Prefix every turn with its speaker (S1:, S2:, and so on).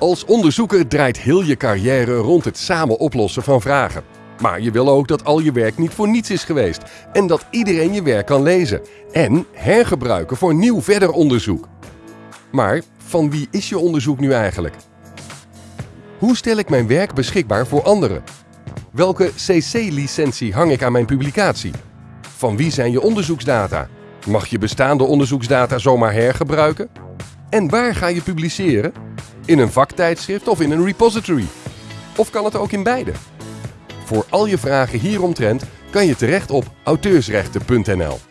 S1: Als onderzoeker draait heel je carrière rond het samen oplossen van vragen. Maar je wil ook dat al je werk niet voor niets is geweest en dat iedereen je werk kan lezen en hergebruiken voor nieuw verder onderzoek. Maar van wie is je onderzoek nu eigenlijk? Hoe stel ik mijn werk beschikbaar voor anderen? Welke CC-licentie hang ik aan mijn publicatie? Van wie zijn je onderzoeksdata? Mag je bestaande onderzoeksdata zomaar hergebruiken? En waar ga je publiceren? In een vaktijdschrift of in een repository? Of kan het ook in beide? Voor al je vragen hieromtrent kan je terecht op auteursrechten.nl.